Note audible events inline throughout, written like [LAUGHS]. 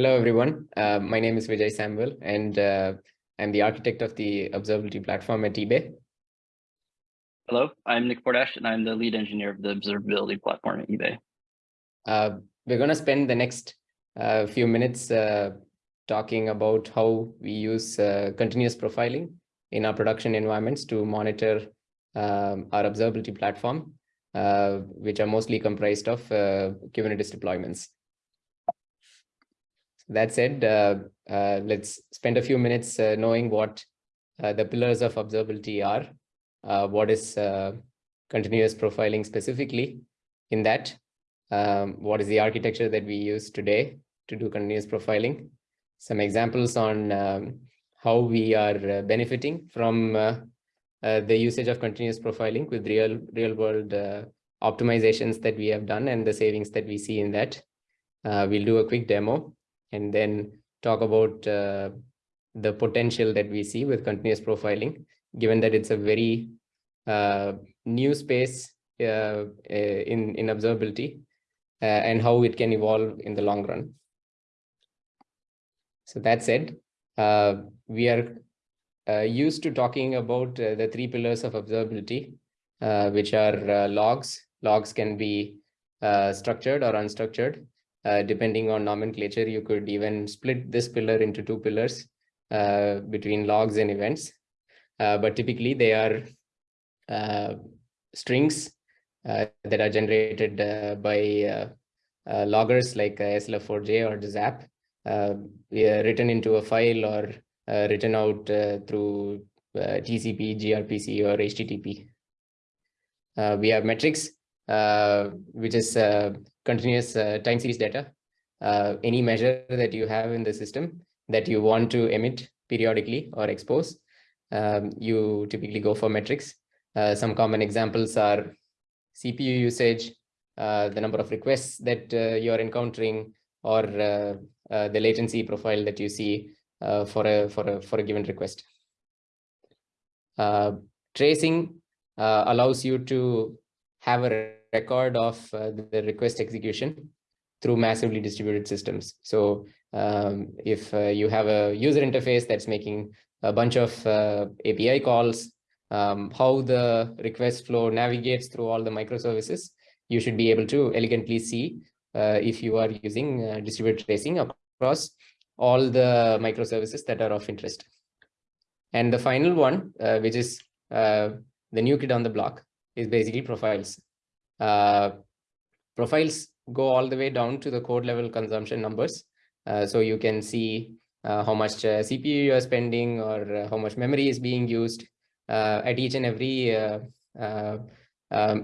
Hello, everyone. Uh, my name is Vijay Samuel, and uh, I'm the architect of the observability platform at eBay. Hello, I'm Nick Portash, and I'm the lead engineer of the observability platform at eBay. Uh, we're going to spend the next uh, few minutes uh, talking about how we use uh, continuous profiling in our production environments to monitor um, our observability platform, which are mostly comprised of Kubernetes deployments that said, uh, uh, let's spend a few minutes uh, knowing what the pillars of observability are, what is continuous profiling specifically in that, um, what is the architecture that we use today to do continuous profiling, some examples on um, how we are benefiting from uh, the usage of continuous profiling with real real world uh, optimizations that we have done and the savings that we see in that. Uh, we'll do a quick demo and then talk about uh, the potential that we see with continuous profiling, given that it's a very uh, new space uh, uh in, in observability uh, and how it can evolve in the long run. So that said, uh, we are used to talking about the three pillars of observability, which are logs. Logs can be structured or unstructured. Uh, depending on nomenclature, you could even split this pillar into two pillars uh, between logs and events. Uh, but typically they are uh, strings uh, that are generated uh, by uh, uh, loggers like SLF4j or Zap, written into a file or written out through TCP, gRPC, or HTTP. we have metrics, which is continuous uh, time series data, uh, any measure that you have in the system that you want to emit periodically or expose, um, you typically go for metrics. Uh, some common examples are CPU usage, the number of requests that you're encountering, or the latency profile that you see for a for a for a given request. tracing allows you to have a record of uh, the request execution through massively distributed systems. So um, if uh, you have a user interface that's making a bunch of uh, API calls, um, how the request flow navigates through all the microservices, you should be able to elegantly see uh, if you are using uh, distributed tracing across all the microservices that are of interest. And the final one, uh, which is the new kid on the block, is basically profiles. Uh, profiles go all the way down to the code level consumption numbers. Uh, so you can see uh, how much uh, CPU you are spending or uh, how much memory is being used at each and every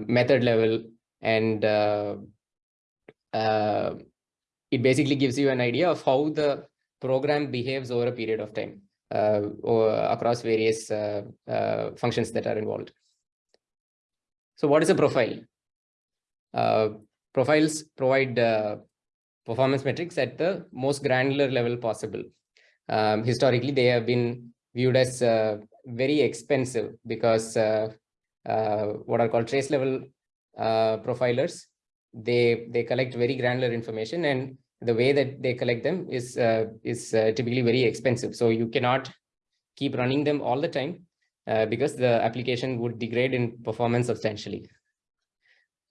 method level. And it basically gives you an idea of how the program behaves over a period of time or across various functions that are involved. So what is a profile? Uh, profiles provide uh, performance metrics at the most granular level possible. Um, historically, they have been viewed as uh, very expensive because what are called trace level profilers, they, they collect very granular information and the way that they collect them is uh, is uh, typically very expensive. So you cannot keep running them all the time uh, because the application would degrade in performance substantially.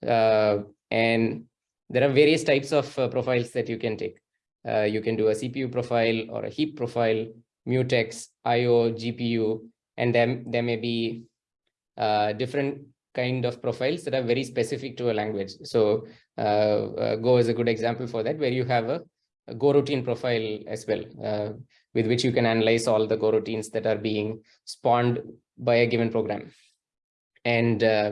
Uh, and there are various types of uh, profiles that you can take. Uh, you can do a CPU profile or a heap profile, mutex, IO, GPU, and then there may be different kind of profiles that are very specific to a language. So Go is a good example for that, where you have a, a Go routine profile as well, uh, with which you can analyze all the Go routines that are being spawned by a given program. And uh,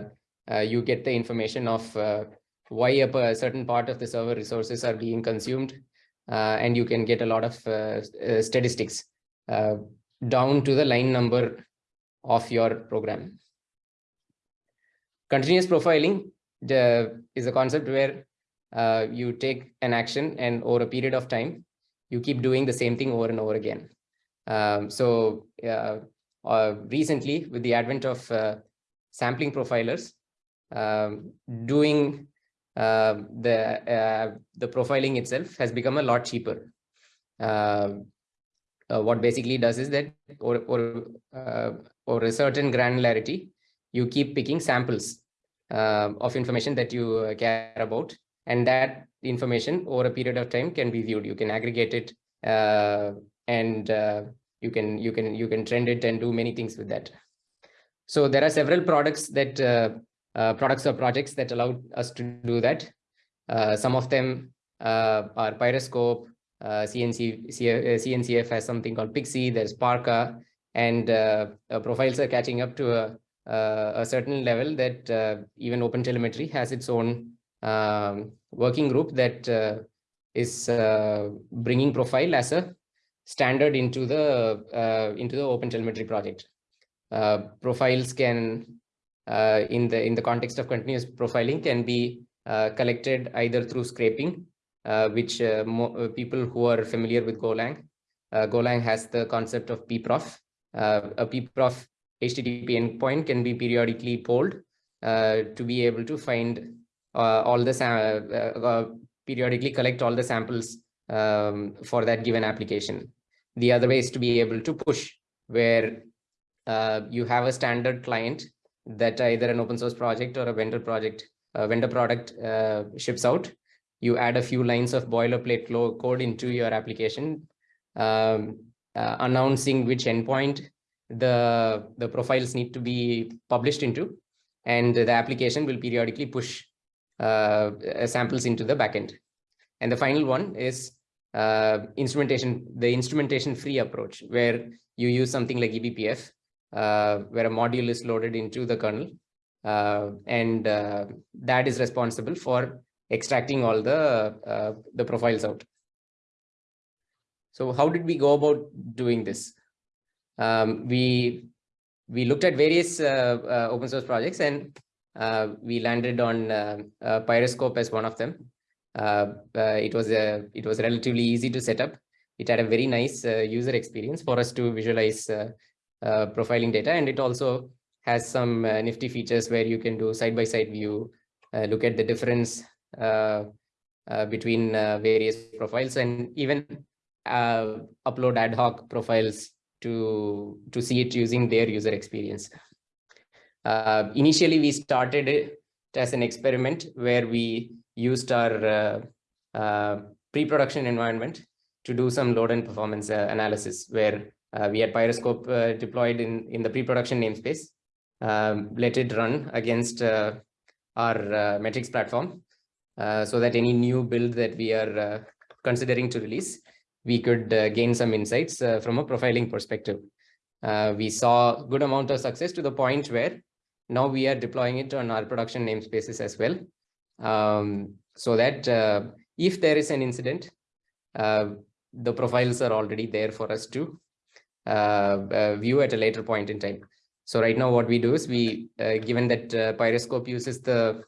you get the information of uh, why a certain part of the server resources are being consumed, uh, and you can get a lot of statistics down to the line number of your program. Continuous profiling the, is a concept where uh, you take an action and over a period of time, you keep doing the same thing over and over again. Um, so uh, uh, recently, with the advent of sampling profilers, um, doing uh, the uh, the profiling itself has become a lot cheaper. uh, uh, what basically does is that or or uh, or a certain granularity, you keep picking samples uh, of information that you uh, care about, and that information over a period of time can be viewed. You can aggregate it uh, and you can you can you can trend it and do many things with that. So there are several products that products or projects that allow us to do that. some of them are Pyroscope, uh, CNC, CNCF has something called Pixie, there's Parka, and uh, uh, profiles are catching up to a, a certain level that uh, even OpenTelemetry has its own um, working group that uh, is uh, bringing profile as a standard into the into the OpenTelemetry project. profiles can, in the in the context of continuous profiling, can be collected either through scraping uh, which uh, uh, people who are familiar with Golang, Golang has the concept of pprof. a pprof HTTP endpoint can be periodically polled to be able to find all the periodically collect all the samples um, for that given application. The other way is to be able to push where uh, you have a standard client that either an open source project or a vendor project, a vendor product uh, ships out you add a few lines of boilerplate code into your application, um, uh, announcing which endpoint the, the profiles need to be published into, and the application will periodically push uh, samples into the backend. And the final one is uh, instrumentation, the instrumentation free approach, where you use something like eBPF, uh, where a module is loaded into the kernel. Uh, and uh, that is responsible for extracting all the uh, the profiles out. So how did we go about doing this? Um, we we looked at various uh, uh, open source projects and uh, we landed on uh, uh, Pyroscope as one of them. it was a it was relatively easy to set up. It had a very nice user experience for us to visualize profiling data, and it also has some nifty features where you can do side-by-side -side view, look at the difference uh, uh, between uh, various profiles and even upload ad hoc profiles to to see it using their user experience. initially, we started it as an experiment where we used our pre-production environment to do some load and performance uh, analysis where uh, we had Pyroscope uh, deployed in, in the pre-production namespace, um, let it run against our metrics platform uh, so that any new build that we are uh, considering to release, we could uh, gain some insights from a profiling perspective. we saw good amount of success to the point where now we are deploying it on our production namespaces as well. Um, so that if there is an incident, the profiles are already there for us to uh, uh, Uh, uh, view at a later point in time. So right now what we do is we, uh, given that uh, Pyroscope uses the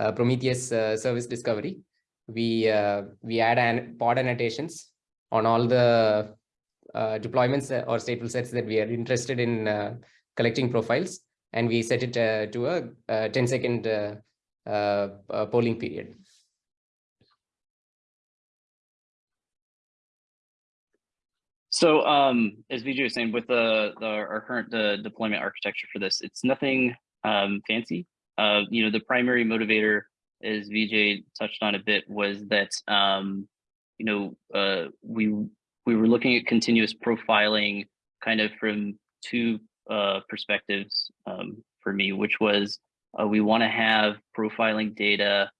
uh, Prometheus uh, service discovery, we uh, we add an pod annotations on all the deployments or stateful sets that we are interested in collecting profiles, and we set it to a, a 10 second polling period. So um, as Vijay was saying, with the, the our current deployment architecture for this, it's nothing um, fancy. Uh, you know, the primary motivator, as Vijay touched on a bit, was that um, you know uh, we we were looking at continuous profiling kind of from two uh, perspectives um, for me, which was uh, we want to have profiling data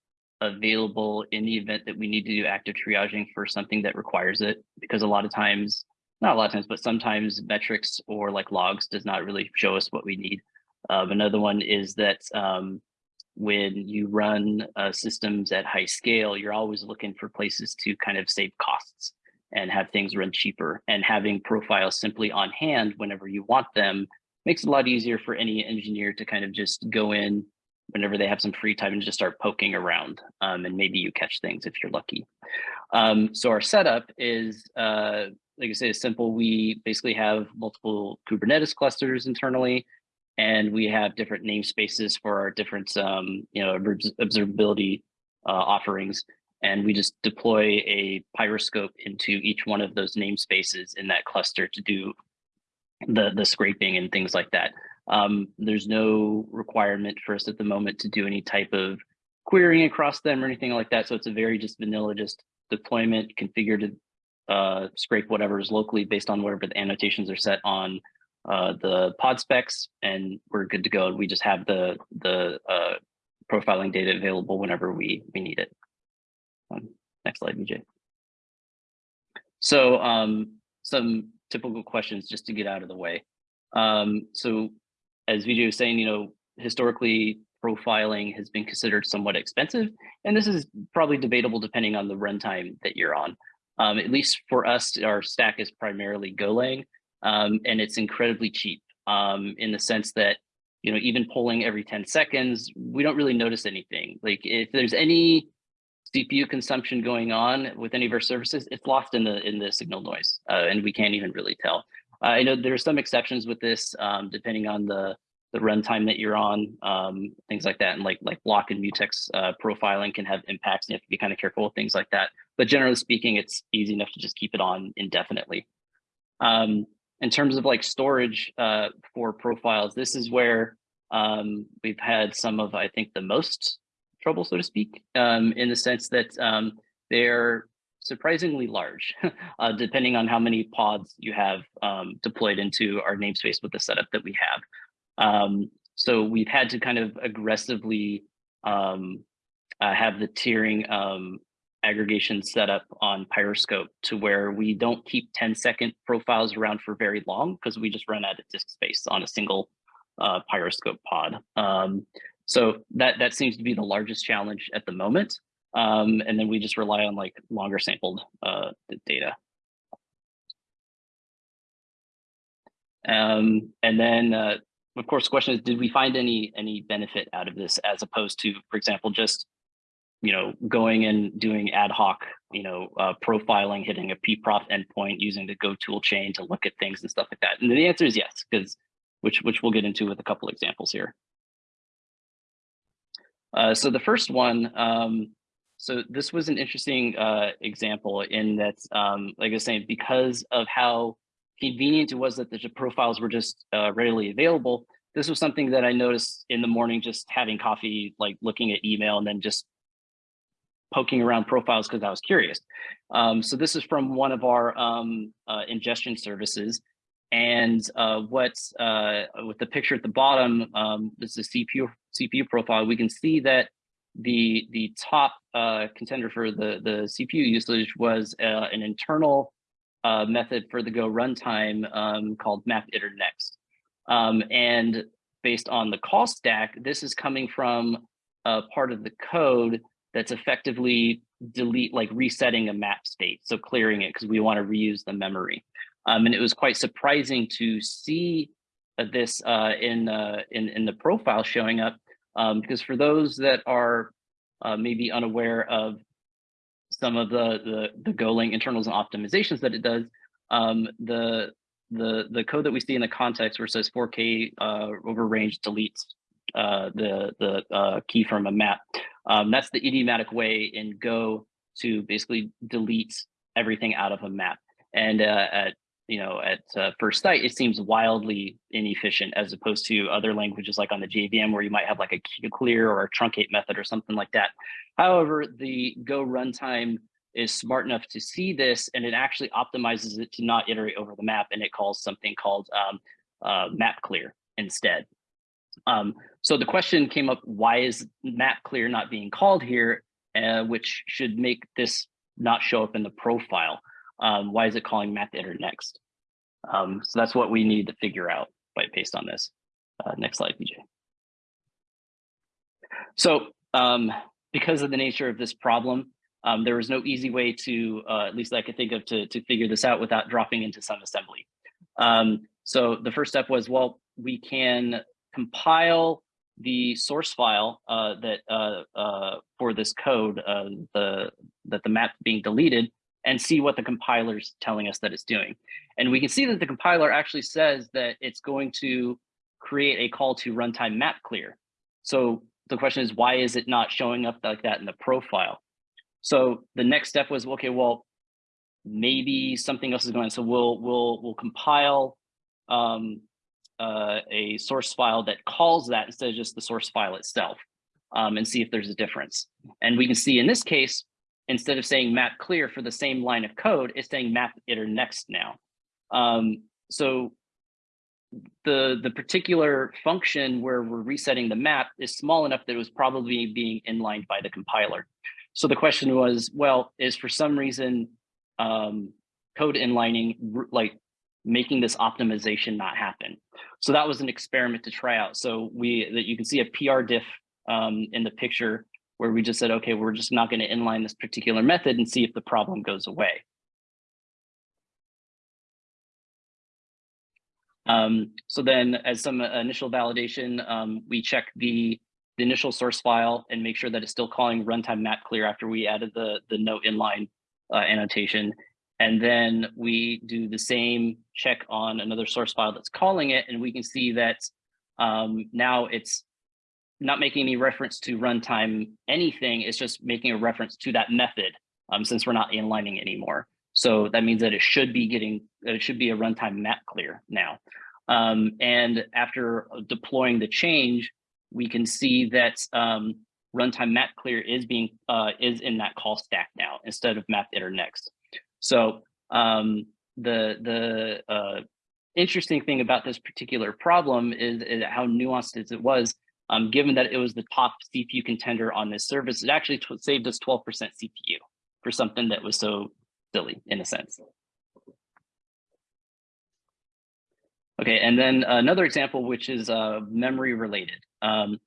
available in the event that we need to do active triaging for something that requires it, because a lot of times, not a lot of times, but sometimes metrics or like logs does not really show us what we need. Um, another one is that um, when you run uh, systems at high scale, you're always looking for places to kind of save costs and have things run cheaper. And having profiles simply on hand whenever you want them makes it a lot easier for any engineer to kind of just go in whenever they have some free time and just start poking around. Um, and maybe you catch things if you're lucky. Um, so our setup is, uh, like I say, is simple. We basically have multiple Kubernetes clusters internally and we have different namespaces for our different um, you know observability uh, offerings And we just deploy a pyroscope into each one of those namespaces in that cluster to do the, the scraping and things like that. Um, there's no requirement for us at the moment to do any type of querying across them or anything like that. So it's a very just vanilla, just deployment configured to uh, scrape whatever is locally based on whatever the annotations are set on uh, the pod specs, and we're good to go. And we just have the the uh, profiling data available whenever we we need it. Um, next slide, VJ. So um, some typical questions just to get out of the way. Um, so as Vijay was saying, you know, historically profiling has been considered somewhat expensive, and this is probably debatable depending on the runtime that you're on. Um, at least for us, our stack is primarily Golang, um, and it's incredibly cheap um, in the sense that, you know, even polling every 10 seconds, we don't really notice anything. Like if there's any CPU consumption going on with any of our services, it's lost in the in the signal noise, uh, and we can't even really tell. I know there are some exceptions with this, um, depending on the the runtime that you're on, um, things like that, and like like block and mutex uh, profiling can have impacts, and you have to be kind of careful with things like that. But generally speaking, it's easy enough to just keep it on indefinitely. Um, in terms of like storage uh, for profiles, this is where um, we've had some of, I think, the most trouble, so to speak, um, in the sense that um, they're surprisingly large, [LAUGHS] uh, depending on how many pods you have um, deployed into our namespace with the setup that we have. Um, so we've had to kind of aggressively um, uh, have the tiering um, aggregation set up on Pyroscope to where we don't keep 10 second profiles around for very long because we just run out of disk space on a single uh, Pyroscope pod. Um, so that, that seems to be the largest challenge at the moment. Um, and then we just rely on like longer sampled uh, data. Um, and then, uh, of course, the question is, did we find any any benefit out of this as opposed to, for example, just you know, going and doing ad hoc, you know, uh, profiling, hitting a pprof endpoint using the Go tool chain to look at things and stuff like that? And the answer is yes, because which which we'll get into with a couple examples here. Uh, so the first one, um, so this was an interesting uh, example in that, um, like I was saying, because of how convenient it was that the profiles were just uh, readily available, this was something that I noticed in the morning, just having coffee, like looking at email and then just poking around profiles because I was curious. Um, so this is from one of our um, uh, ingestion services. And uh, what's uh, with the picture at the bottom, um, this is CPU, CPU profile, we can see that the the top uh, contender for the, the CPU usage was uh, an internal uh, method for the Go runtime um, called map iter next. Um, and based on the call stack, this is coming from a part of the code that's effectively delete, like resetting a map state. So clearing it because we want to reuse the memory. Um, and it was quite surprising to see uh, this uh, in, uh, in, in the profile showing up um, because for those that are uh, maybe unaware of some of the, the, the Golang internals and optimizations that it does, um, the, the, the code that we see in the context where it says 4K uh, over range deletes uh, the, the key from a map. Um, that's the idiomatic way in Go to basically delete everything out of a map. And uh, at you know at uh, first sight, it seems wildly inefficient as opposed to other languages like on the JVM where you might have like a clear or a truncate method or something like that. However, the Go runtime is smart enough to see this and it actually optimizes it to not iterate over the map and it calls something called um, uh, map clear instead. Um, so the question came up, why is map clear not being called here, uh, which should make this not show up in the profile? Um, why is it calling map iter next? Um, so that's what we need to figure out by based on this. Uh, next slide, VJ. So um, because of the nature of this problem, um, there was no easy way to, uh, at least I could think of, to, to figure this out without dropping into some assembly. Um, so the first step was, well, we can compile the source file uh, that uh, uh, for this code, uh, the that the map being deleted, and see what the compiler is telling us that it's doing. And we can see that the compiler actually says that it's going to create a call to runtime map clear. So the question is, why is it not showing up like that in the profile? So the next step was, okay, well, maybe something else is going on. So we'll, we'll, we'll compile um, uh, a source file that calls that instead of just the source file itself um, and see if there's a difference. And we can see in this case, instead of saying map clear for the same line of code, it's saying map iter next now. Um, so the, the particular function where we're resetting the map is small enough that it was probably being inlined by the compiler. So the question was, well, is for some reason um, code inlining like making this optimization not happen? So that was an experiment to try out. So we that you can see a PR diff um, in the picture where we just said, okay, we're just not going to inline this particular method and see if the problem goes away. Um, so then as some initial validation, um, we check the, the, initial source file and make sure that it's still calling runtime map clear after we added the, the no inline uh, annotation. And then we do the same check on another source file that's calling it, and we can see that um, now it's not making any reference to runtime anything, it's just making a reference to that method um, since we're not inlining anymore. So that means that it should be getting, it should be a runtime map clear now. Um, and after deploying the change, we can see that um, runtime map clear is being uh, is in that call stack now instead of map iter next. So um, the the uh, interesting thing about this particular problem is, is how nuanced it was. Um, given that it was the top CPU contender on this service, it actually saved us 12% CPU for something that was so silly in a sense. Okay, and then another example, which is uh, memory related. Um,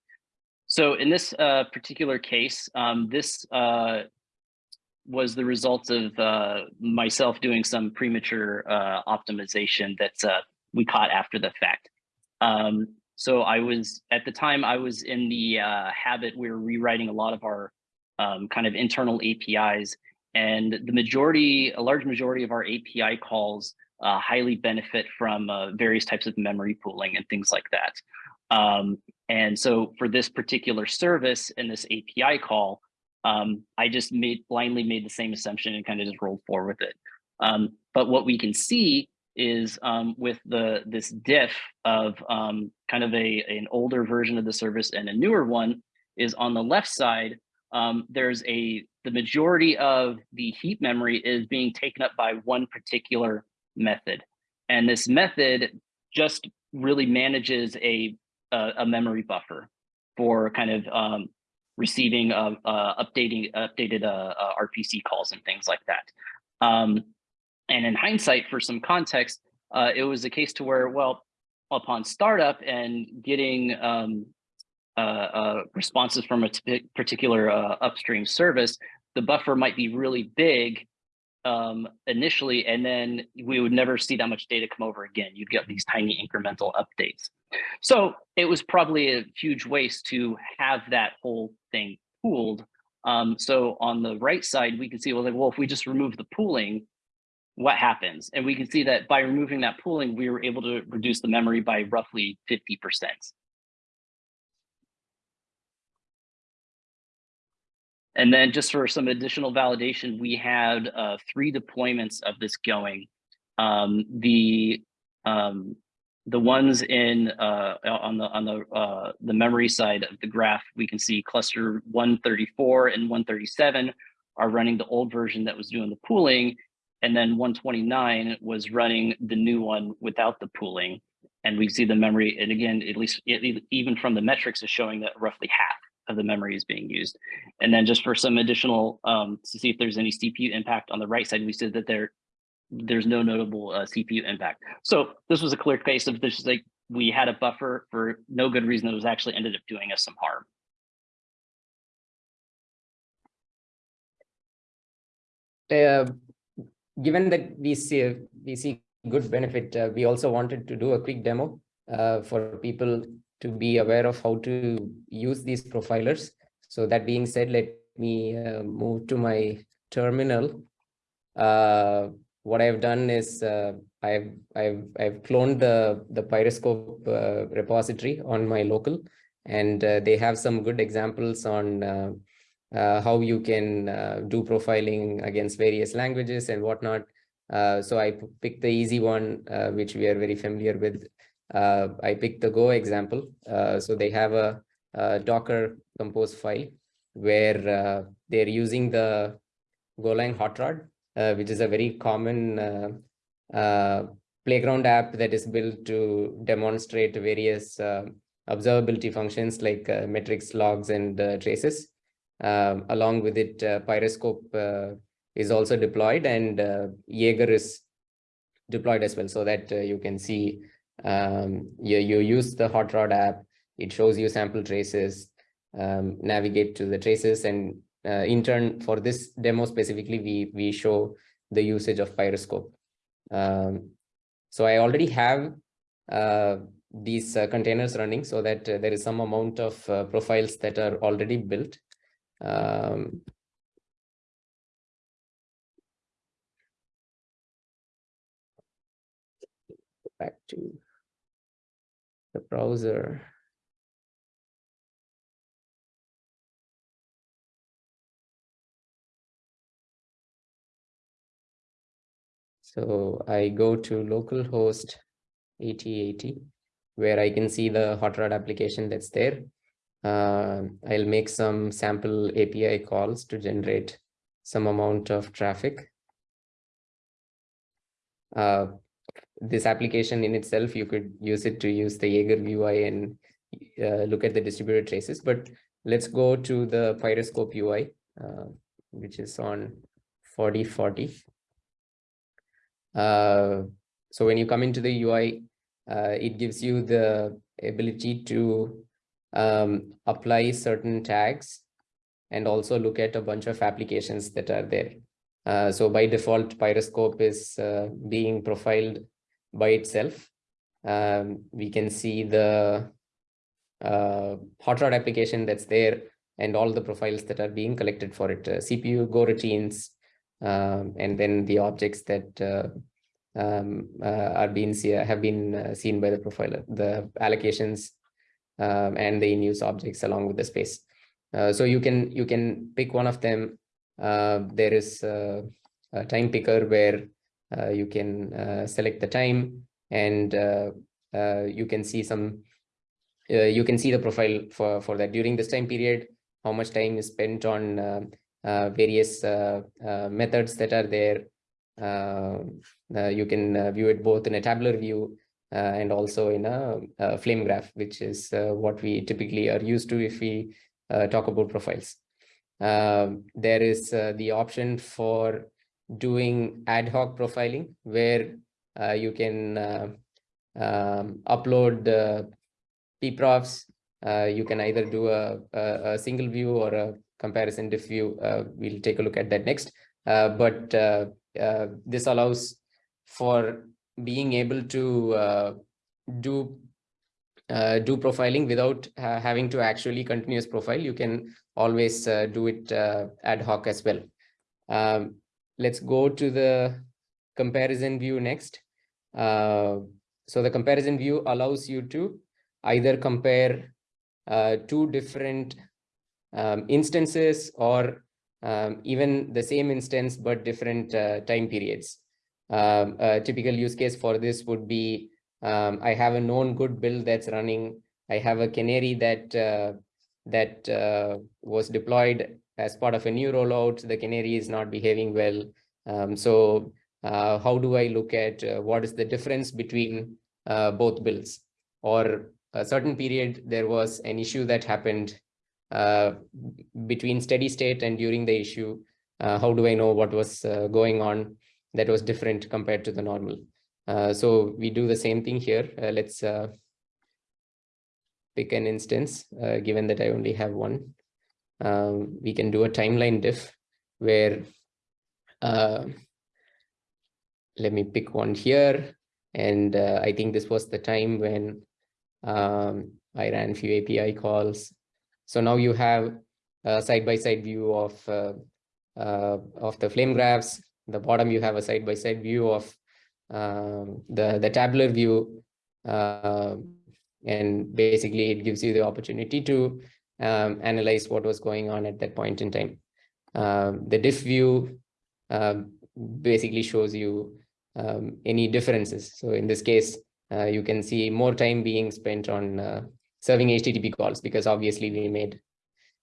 so in this uh, particular case, um, this uh, was the result of uh, myself doing some premature uh, optimization that uh, we caught after the fact. Um, so I was, at the time I was in the habit, we were rewriting a lot of our um, kind of internal APIs and the majority, a large majority of our API calls uh, highly benefit from uh, various types of memory pooling and things like that. Um, and so for this particular service and this API call, um, I just made blindly made the same assumption and kind of just rolled forward with it. Um, but what we can see is um, with the this diff of um, kind of a an older version of the service and a newer one is on the left side, um, there's a the majority of the heap memory is being taken up by one particular method. And this method just really manages a, a, a memory buffer for kind of um, receiving, uh, uh, updating, updated uh, uh RPC calls and things like that. And in hindsight, for some context, uh, it was a case to where, well, upon startup and getting um, uh, uh, responses from a particular uh, upstream service, the buffer might be really big um, initially, and then we would never see that much data come over again. You'd get these tiny incremental updates. So it was probably a huge waste to have that whole thing pooled. Um, so on the right side, we can see, well, like, well, if we just remove the pooling, what happens? And we can see that by removing that pooling, we were able to reduce the memory by roughly 50%. And then just for some additional validation, we had uh, three deployments of this going. Um, the um, the ones in uh, on the on the uh, the memory side of the graph, we can see cluster 134 and 137 are running the old version that was doing the pooling, and then 129 was running the new one without the pooling. And we see the memory, and again, at least even from the metrics, is showing that roughly half of the memory is being used. And then just for some additional, um, to see if there's any CPU impact on the right side, we said that there, there's no notable uh, CPU impact. So this was a clear case of this, is like we had a buffer for no good reason that was actually ended up doing us some harm. Given that we see we see good benefit, uh, we also wanted to do a quick demo uh, for people to be aware of how to use these profilers. So that being said, let me uh, move to my terminal. Uh, what I've done is uh, I've I've I've cloned the the Pyroscope uh, repository on my local, and they have some good examples on uh, how you can uh, do profiling against various languages and whatnot. Uh, so I picked the easy one, uh, which we are very familiar with. Uh, I picked the Go example. Uh, so they have a, a, Docker compose file where they're using the Golang hot rod, which is a very common playground app that is built to demonstrate various observability functions like metrics, logs, and traces. Um, along with it, uh, Pyroscope uh, is also deployed and uh, Jaeger is deployed as well so that you can see um, you, you use the hot rod app it shows you sample traces um, navigate to the traces and uh, in turn for this demo specifically we we show the usage of pyroscope. Um, so i already have uh, these uh, containers running so that there is some amount of profiles that are already built um, back to the browser. So I go to localhost 8080, where I can see the hot rod application that's there. Uh, I'll make some sample API calls to generate some amount of traffic. Uh, this application in itself, you could use it to use the Jaeger UI and uh, look at the distributed traces. But let's go to the Pyroscope UI, uh, which is on 4040. Uh, so when you come into the UI, uh, it gives you the ability to um, apply certain tags and also look at a bunch of applications that are there. Uh, so by default, Pyroscope is uh, being profiled by itself. Um, we can see the uh, hot rod application that's there and all the profiles that are being collected for it, uh, CPU, Go routines, um, and then the objects that uh, um, uh, are being see, have been seen by the profiler, the allocations um, and the in-use objects along with the space. Uh, so you can you can pick one of them. there is a time picker where uh, you can uh, select the time and uh, you can see some you can see the profile for for that during this time period how much time is spent on various methods that are there you can view it both in a tabular view uh, and also in a, a flame graph, which is uh, what we typically are used to if we uh, talk about profiles. Um, there is the option for doing ad hoc profiling where uh, you can uh, um, upload the pprofs. Uh, you can either do a, a, a, single view or a comparison diff view. Uh, we'll take a look at that next. Uh, but uh, this allows for being able to do do profiling without having to actually continuous profile. You can always do it ad hoc as well. Um, let's go to the comparison view next. Uh, so the comparison view allows you to either compare uh, two different um, instances or um, even the same instance but different uh, time periods. Um, a typical use case for this would be um, I have a known good build that's running. I have a canary that uh, that uh, was deployed as part of a new rollout, the canary is not behaving well. Um, so uh, how do I look at uh, what is the difference between uh, both builds? Or a certain period, there was an issue that happened uh, between steady state and during the issue. How do I know what was going on that was different compared to the normal? so we do the same thing here. let's pick an instance, given that I only have one um, we can do a timeline diff where uh, let me pick one here. And uh, I think this was the time when um, I ran few API calls. So now you have a side-by-side -side view of uh, uh, of the flame graphs. The bottom you have a side-by-side -side view of um, the the tabular view, uh, and basically it gives you the opportunity to um, analyze what was going on at that point in time. Um, the diff view um, basically shows you um, any differences. So in this case, uh, you can see more time being spent on uh, serving HTTP calls because obviously we made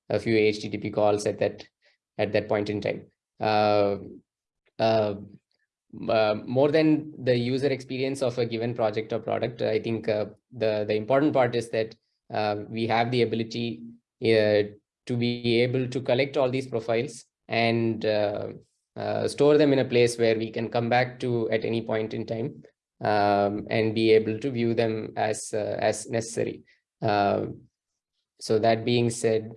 a few HTTP calls at that at that point in time. Uh, uh, uh, more than the user experience of a given project or product, I think uh, the the important part is that uh, we have the ability uh, to be able to collect all these profiles and store them in a place where we can come back to at any point in time um, and be able to view them as as necessary. so that being said,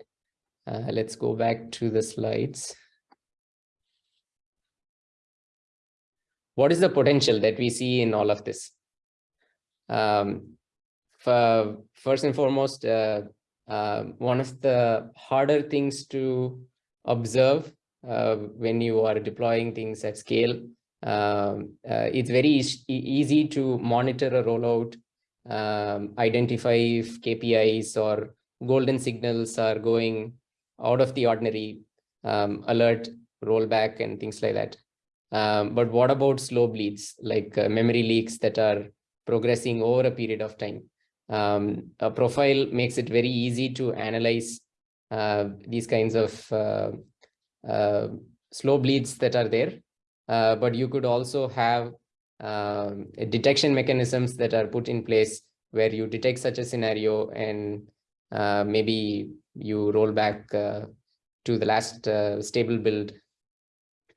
let's go back to the slides. What is the potential that we see in all of this? Um, for, first and foremost, uh, uh, one of the harder things to observe uh, when you are deploying things at scale, um, uh, it's very e easy to monitor a rollout, um, identify if KPIs or golden signals are going out of the ordinary, um, alert, rollback, and things like that. Um, but what about slow bleeds, like uh, memory leaks that are progressing over a period of time? Um, a profile makes it very easy to analyze uh, these kinds of uh, uh slow bleeds that are there. Uh, but you could also have um, detection mechanisms that are put in place where you detect such a scenario and uh, maybe you roll back to the last stable build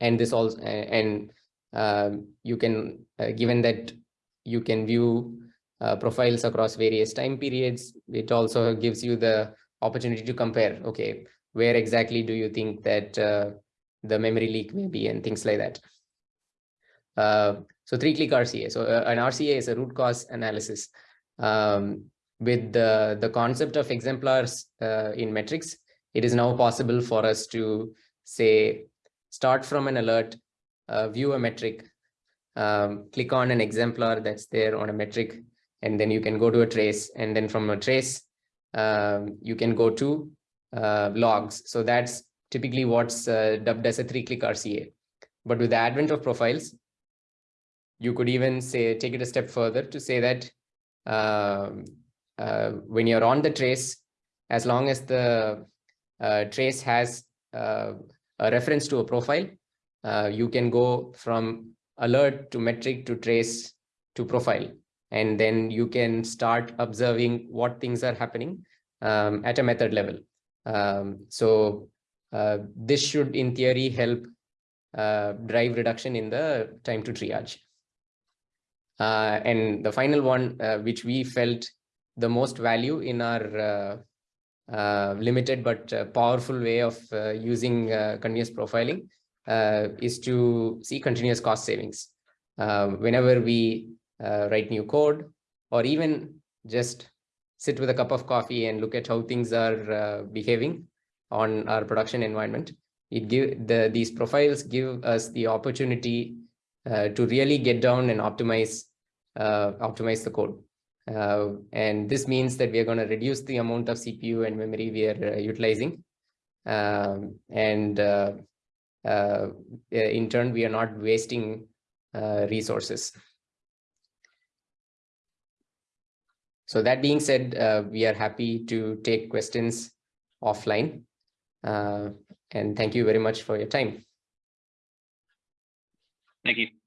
and this also and uh, you can uh, given that you can view uh, profiles across various time periods it also gives you the opportunity to compare okay where exactly do you think that uh, the memory leak may be and things like that. Uh, so three click rca so uh, an rca is a root cause analysis um, with the the concept of exemplars in metrics. It is now possible for us to say start from an alert, uh, view a metric, um, click on an exemplar that's there on a metric, and then you can go to a trace. And then from a trace, um, you can go to uh, logs. So that's typically what's uh, dubbed as a three-click RCA. But with the advent of profiles, you could even say take it a step further to say that um, uh, when you're on the trace, as long as the uh, trace has uh, a reference to a profile, uh, you can go from alert to metric to trace to profile. And then you can start observing what things are happening um, at a method level. Um, so uh, this should, in theory, help uh, drive reduction in the time to triage. Uh, and the final one, uh, which we felt the most value in our uh, limited but uh, powerful way of uh, using continuous profiling is to see continuous cost savings. whenever we write new code or even just sit with a cup of coffee and look at how things are behaving on our production environment, it give the these profiles give us the opportunity uh, to really get down and optimize uh, optimize the code. Uh, and this means that we are going to reduce the amount of CPU and memory we are uh, utilizing. Um, and uh, uh, in turn, we are not wasting uh, resources. So that being said, uh, we are happy to take questions offline. and thank you very much for your time. Thank you.